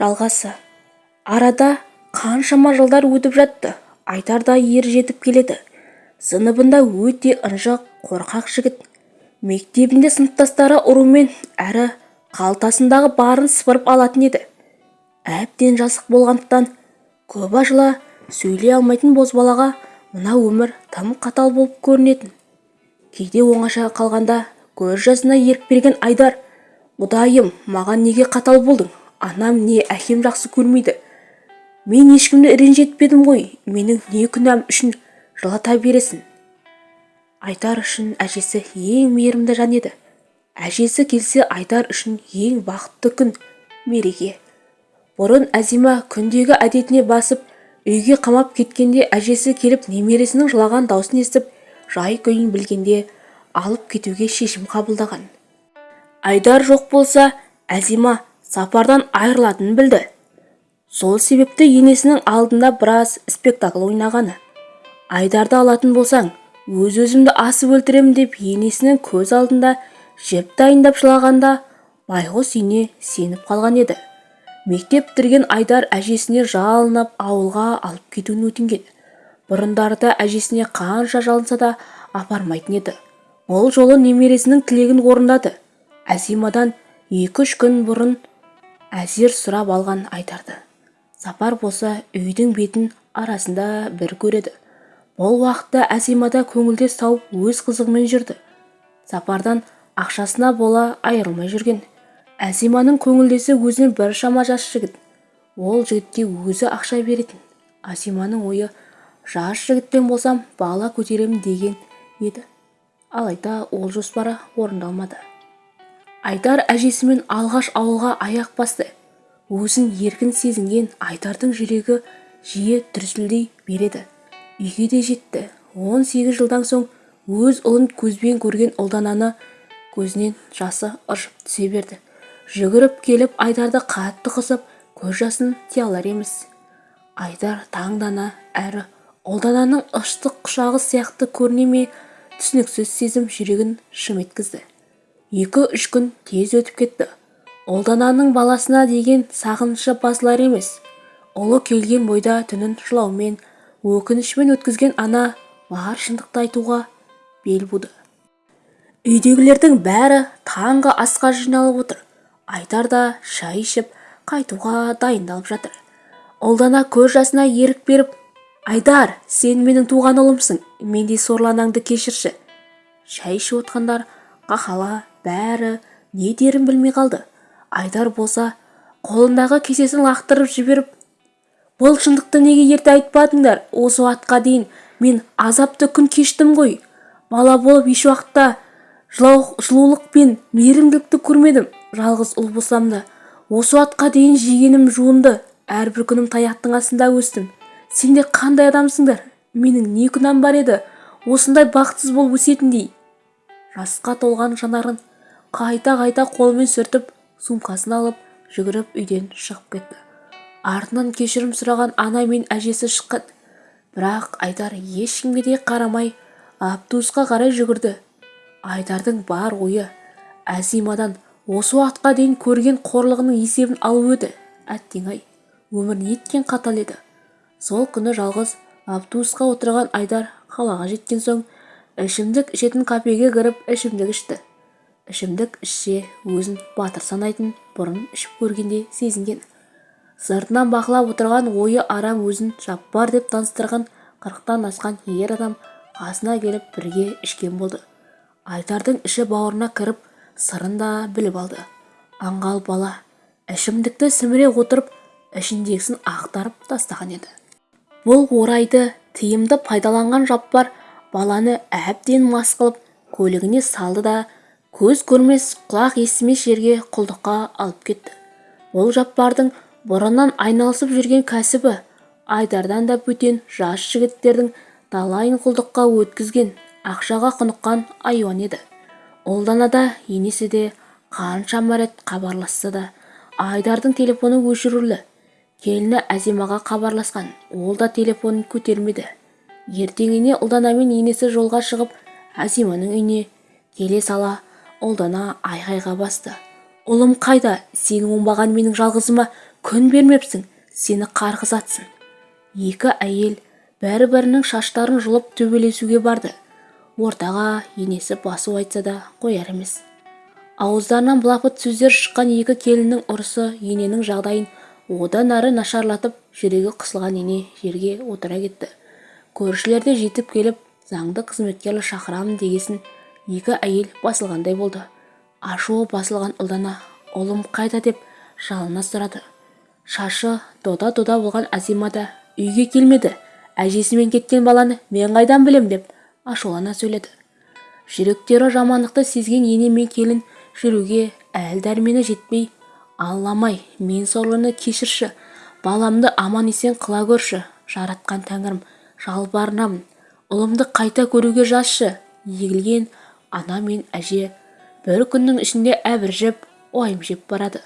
жалғасы. Арада қаншама жылдар өтіп жатты айдар да ер жетіп келеді. Сыныбында өте ынжық қорқақ жігіт. Мектебінде сыныптастары ұрумен әрі қалтасындағы барын сыпырып алатын еді. Әбден жасық болғандықтан көп ашыла сөйлей алмайтын бозбалаға мына өмір тым қатал болып көрінетін. Кейде оңаша қалғанда көз жасына ерік берген айдар құдайым маған неге қатал болдың? Анам не әкем жақсы көрмейді. Мен ешкімді ренжітпедім ғой. Менің не күнәм үшін жылата бересің? Айдар үшін әжесі ең мейірімді жан еді. Әжесі келсе айдар үшін ең бақытты күн мереке. Бұрын әзима күндегі әдетіне басып үйге қамап кеткенде әжесі келіп немересінің жылаған даусын естіп жай-күйін білгенде алып кетуге шешім қабылдаған. Айдар жоқ болса әзима сапардан айырылатынын білді. Сол себепті енесінің алдында біраз спектакль ойнағаны. Айдарды алатын болсаң өз-өзімді асып өлтіремін деп енесінің көз алдында жеп дайындап жылағанда байғұс ине сеніп қалған еді. Мектеп бітірген айдар әжесіне жалынып ауылға алып кетуін өтінген. Бұрындарда әжесіне қанша жалынса да апармайтын еді. Бұл жолы немересінің тілегін орындады. Әзимадан екі-үш күн бұрын әзер сұрап алған айтарды. Сапар болса үйдің бетін арасында бір көреді. Бұл уақытта әзимада көңілдес тауып өз қызығымен жүрді. Сапардан ақшасына бола айырылмай жүрген. Әзиманың көңілдесі өзінен біршама жас жігіт. Ол жігітке өзі ақша беретін. Әзиманың ойы жас жігітпен болсам бала көтеремін деген еді. Алайда ол жоспары орындалмады. Айдар әжесімен алғаш ауылға аяқ басты. Өзін еркін сезінген айдардың жүрегі жиі дүрсілдей береді үйге де жетті. 18 жылдан соң өз ұлын көзбен көрген ұлдананы көзінен жасы ыршып түсе берді. Жүгіріп келіп айдарды қатты қысып көз жасын тия алар емес. Айдар таңдана әрі ұлдананың ыстық құшағы сияқты көріне ме түсініксіз сезім жүрегін шым еткізді. Екі-үш күн тез өтіп кетті. Ұлдананың баласына деген сағынышы басылар емес. Ұлы келген бойда түнін жылаумен өкінішпен өткізген ана бар шындықты айтуға бел буды. Үйдегілердің бәрі таңғы асқа жиналып отыр. Айдар да шай ішіп қайтуға дайындалып жатыр. Ұлдана көз жасына ерік беріп айдар сен менің туған ұлымсың мендей сорлы кешірші шай ішіп отқандар қахала бәрі не дерін білмей қалды. Айдар болса қолындағы кесесін лақтырып жіберіп бұл шындықты неге ерте айтпадыңдар? Осы уақытқа дейін мен азапты күн кештім ғой. Бала болып еш уақытта жылулық пен мейірімділікті көрмедім. Жалғыз ұл болсам да осы уақытқа дейін жегенім жуынды. Әрбір күнім таяқтың астында өстім. Сендер қандай адамсыңдар? Менің не күнәм бар еді? Осындай бақытсыз болып өсетіндей жасқа толған жанарын қайта-қайта қолымен сүртіп сумкасын алып жүгіріп үйден шығып кетті. Артынан кешірім сұраған ана мен әжесі шыққан. Бірақ айдар ешкімге де қарамай автобусқа қарай жүгірді. Айдардың бар ойы әзимадан осы уақытқа дейін көрген қорлығының есебін алу еді әттең-ай өмір неткен қатал еді. Сол күні жалғыз автобусқа отырған айдар қалаға жеткен соң ішімдік ішетін кафеге кіріп ішімдік ішті. Ішімдік ішсе өзін батыр санайтын бұрын ішіп көргенде сезінген. Сыртынан бақылап отырған ойы арам өзін жаппар деп таныстырған қырықтан асқан ер адам қасына келіп бірге ішкен болды. Айдардың іші бауырына кіріп сырын да біліп алды. Аңғал бала ішімдікті сіміре отырып ішіндегісін ақтарып тастаған еді. Бұл орайды тиімді пайдаланған жаппар баланы әбден мас қылып көлігіне салды да көз көрмес құлақ естімес жерге құлдыққа алып кетті. Бұл жаппардың бұрыннан айналысып жүрген кәсібі айдардан да бөтен жас жігіттердің талайын құлдыққа өткізген ақшаға құныққан айуан еді. Ұлдана да енесі де қаншама рет хабарласса да айдардың телефоны өшірулі келіні әзимаға хабарласқан ол да телефонын көтермеді. Ертеңіне ұлдана мен енесі жолға шығып әзиманың үйіне келе сала ұлдана айғайға басты. Ұлым қайда? Сенің оңбаған менің жалғызыма күн бермепсің. Сені қарғыс атсын екі әйел бәрі-бірінің шаштарын жұлып төбелесуге барды. Ортаға енесі басу айтса да қояр емес. Ауыздарынан былапыт сөздер шыққан екі келіннің ұрысы ененің жағдайын одан әрі нашарлатып жүрегі қысылған ене жерге отыра кетті. Көршілер де жетіп келіп заңды қызметкер шақырамын дегесін екі әйел басылғандай болды. Ашуы басылған ұлдана ұлым қайда? деп жалына сұрады. Шашы дода-дода болған азима да үйге келмеді. Әжесімен кеткен баланы мен қайдан білем? деп ашулана сөйледі. Жүректері жамандықты сезген ене мен келін жүруге әл дәрмені жетпей алламай мен сорлыны кешірші. Баламды аман-есен қыла көрші жаратқан тәңірім. Жалбарынамын. Ұлымды қайта көруге жазшы егілген ана мен әже бір күннің ішінде әбіржіп уайым жеп барады.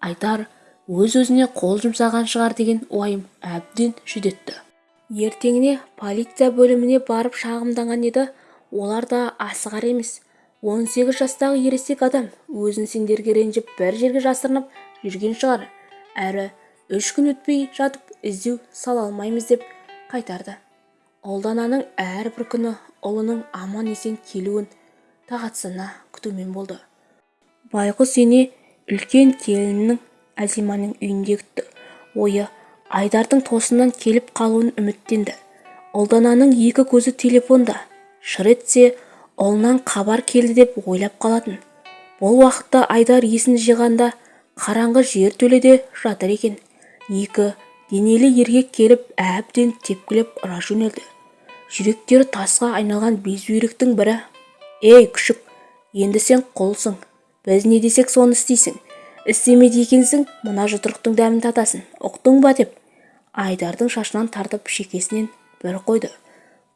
Айтар өз-өзіне қол жұмсаған шығар деген уайым әбден жүдетті ертеңіне полиция бөліміне барып шағымданған еді. Олар да асығар емес. 18 жастағы ересек адам өзін сендерге ренжіп бір жерге жасырынып жүрген шығар. Әрі үш күн өтпей жатып іздеу сала алмаймыз деп қайтарды. Ұлдананың әрбір күні ұлының аман-есен келуін тағатсына күтумен болды. Байғұс ене үлкен келінінің әзиманың үйінде күтті ойы айдардың тосыннан келіп қалуын үміттенді. Ұлдананың екі көзі телефонда. Шыр етсе ұлынан хабар келді деп ойлап қалатын. Бұл уақытта айдар есін жиғанда қараңғы жер төледе жатыр екен. Екі денелі еркек келіп әбден тепкілеп ұра жөнелді. Жүректері тасқа айналған безбүйректің бірі. Ей күшік енді сен құлсың біз не десек соны істейсің. Істемейді екенсің мына жұдырықтың дәмін татасың. Ұқтың ба? деп айдардың шашынан тартып шекесінен бір қойды.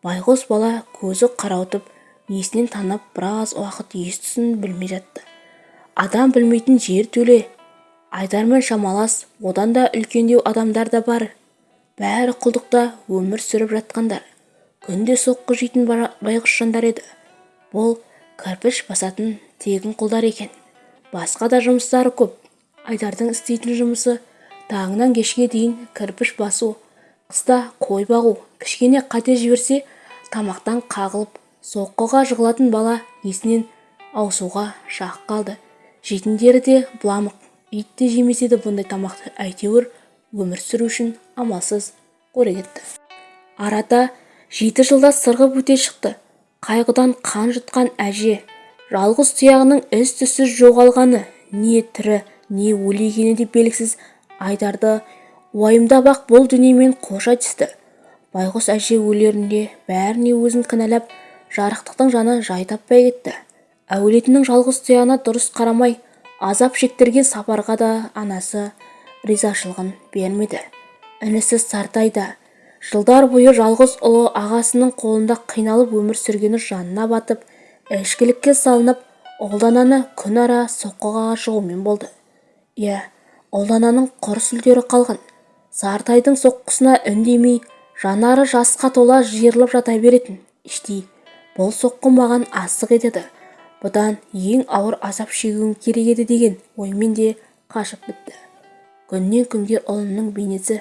Байғұс бала көзі қарауытып есінен танып біраз уақыт ес-түсін білмей жатты. Адам білмейтін жер төле. Айдармен шамалас одан да үлкендеу адамдар да бар. Бәрі құлдықта өмір сүріп жатқандар. Күнде соққы жейтін байғұс жандар еді. Бұл кірпіш басатын тегін құлдар екен. Басқа да жұмыстары көп. Айдардың істейтін жұмысы таңнан кешке дейін кірпіш басу қыста қой бағу кішкене қате жіберсе тамақтан қағылып соққыға жығылатын бала есінен аусуға шақ қалды. Жетімдері де бұламық ит те жемес еді бұндай тамақты әйтеуір өмір сүру үшін амалсыз қора кетті арада жеті жылда сырғып өте шықты. Қайғыдан қан жұтқан әже жалғыз тұяғының із-түссіз жоғалғаны не тірі не өлі екені де белгісіз. Айдарды уайымдап-ақ бұл дүниемен қош айтысты байғұс әже өлерінде бәріне өзін кінәлап жарықтықтың жаны жай таппай кетті. Әулетінің жалғыз тұяғына дұрыс қарамай азап шектірген сапарға да анасы ризашылығын бермеді. Інісі сартай да жылдар бойы жалғыз ұлы ағасының қолында қиналып өмір сүргені жанына батып ішкілікке салынып ұлдананы күн ара соққыға жығумен болды. Иә ұлдананың құр сүлдері қалған. Сартайдың соққысына үндемей жанары жасқа тола жиырылып жата беретін. Іштей бұл соққы маған асық етеді. Бұдан ең ауыр азап шегуім керек еді деген оймен де қашып бітті. Күннен күнге ұлының бейнесі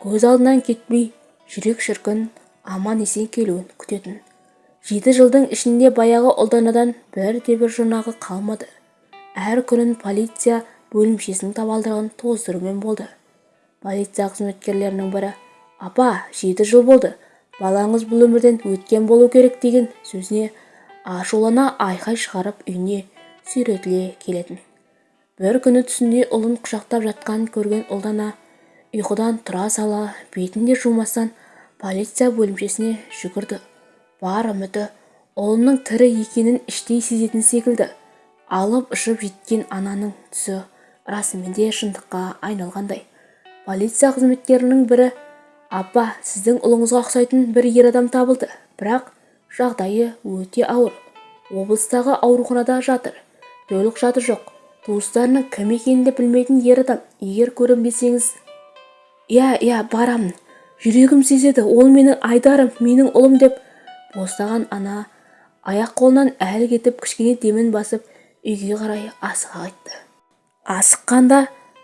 көз алдынан кетпей жүрек шіркін аман-есен келуін күтетін. Жеті жылдың ішінде баяғы ұлданадан бірде-бір жұрнағы қалмады. Әр күнін полиция бөлімшесінің табалдырығын тоздырумен болды. Полиция қызметкерлерінің бірі апа жеті жыл болды балаңыз бұл өмірден өткен болу керек деген сөзіне ашулана айқай шығарып үйіне сүйретіле келетін. Бір күні түсінде ұлын құшақтап жатқанын көрген ұлдана ұйқыдан тұра сала бетін де жумастан полиция бөлімшесіне жүгірді. Бар үміті ұлының тірі екенін іштей сезетін секілді. Алып ұшып жеткен ананың түсі расымен де шындыққа айналғандай. Полиция қызметкерінің бірі апа сіздің ұлыңызға ұқсайтын бір ер адам табылды бірақ жағдайы өте ауыр. Облыстағы ауруханада жатыр төлқұжаты жоқ. Туыстарының кім екенін де білмейтін ер адам егер көрінбесеңіз иә иә барамын. Жүрегім сезеді ол менің айдарым менің ұлым деп босаған ана аяқ-қолынан әлі кетіп кішкене демін басып үйге қарай асыға қайтты. Асыққанда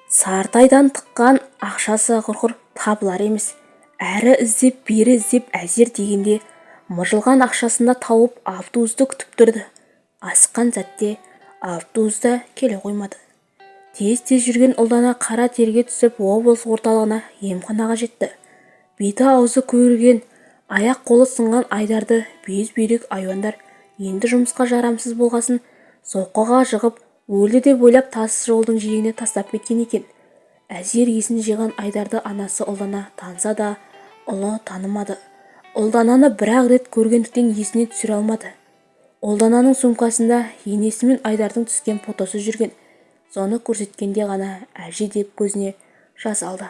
сартайдан тыққан ақшасы құрғыр табылар емес. Әрі іздеп бері іздеп әзер дегенде мыжылған ақшасында тауып автобусты күтіп тұрды. Асыққан сәтте автобус та келе қоймады. Тез-тез жүрген ұлдана қара терге түсіп облыс орталығына емханаға жетті. Беті-аузы көгерген аяқ-қолы сынған айдарды безбүйрек айуандар енді жұмысқа жарамсыз болғасын соққыға жығып өлді деп ойлап тас жолдың жиегіне тастап кеткен екен. Әзер есін жиған айдарды анасы ұлдана таныса да ұлы танымады. Ұлдананы бір-ақ рет көргендіктен есіне түсіре алмады. Ұлдананың сумкасында енесі мен айдардың түскен фотосы жүрген. Соны көрсеткенде ғана әже деп көзіне жас алды.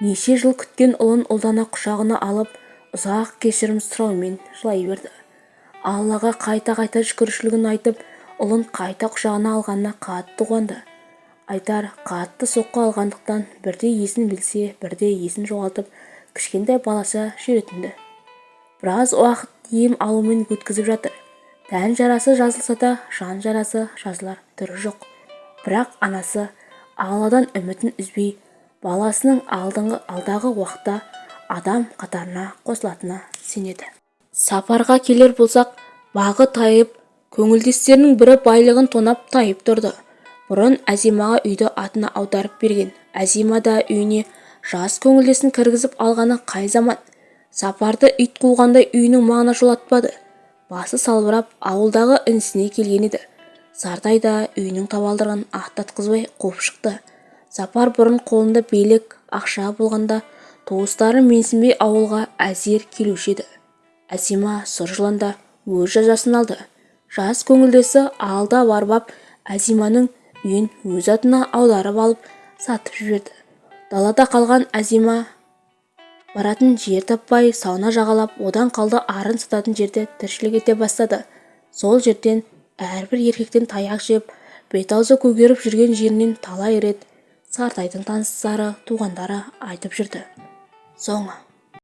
Неше жыл күткен ұлын ұлдана құшағына алып ұзақ кешірім сұраумен жылай берді. Аллаға қайта-қайта шүкіршілігін айтып ұлын қайта құшағына алғанына қатты қуанды. Айтар қатты соққы алғандықтан бірде есін білсе бірде есін жоғалтып кішкентай баласы жүретін біраз уақыт ем алумен өткізіп жатыр. Тән жарасы жазылса да жан жарасы жазылар түрі жоқ. Бірақ анасы алладан үмітін үзбей баласының алдағы уақытта адам қатарына қосылатынына сенеді. Сапарға келер болсақ бағы тайып көңілдестерінің бірі байлығын тонап тайып тұрды. Бұрын әзимаға үйді атына аударып берген. Әзима да үйіне жас көңілдесін кіргізіп алғаны қай заман? Сапарды ит қуғандай үйінің маңына жолатпады. Басы салбырап ауылдағы інісіне келген еді. Сартай да үйінің табалдырығын аттатқызбай қуып шықты. Сапар бұрын қолында билік ақша болғанда туыстары менсінбей ауылға әзер келуші еді. Әсима сұр жыланда өз жазасын алды. Жас көңілдесі алда барбап әзиманың үйін өз атына аударып алып сатып жіберді. Далада қалған әзима баратын жер таппай сауна жағалап одан қалды арын сататын жерде тіршілік ете бастады. Сол жерден әрбір еркектен таяқ жеп бет-аузы көгеріп жүрген жерінен талай рет сартайдың таныстары туғандары айтып жүрді. Соңы.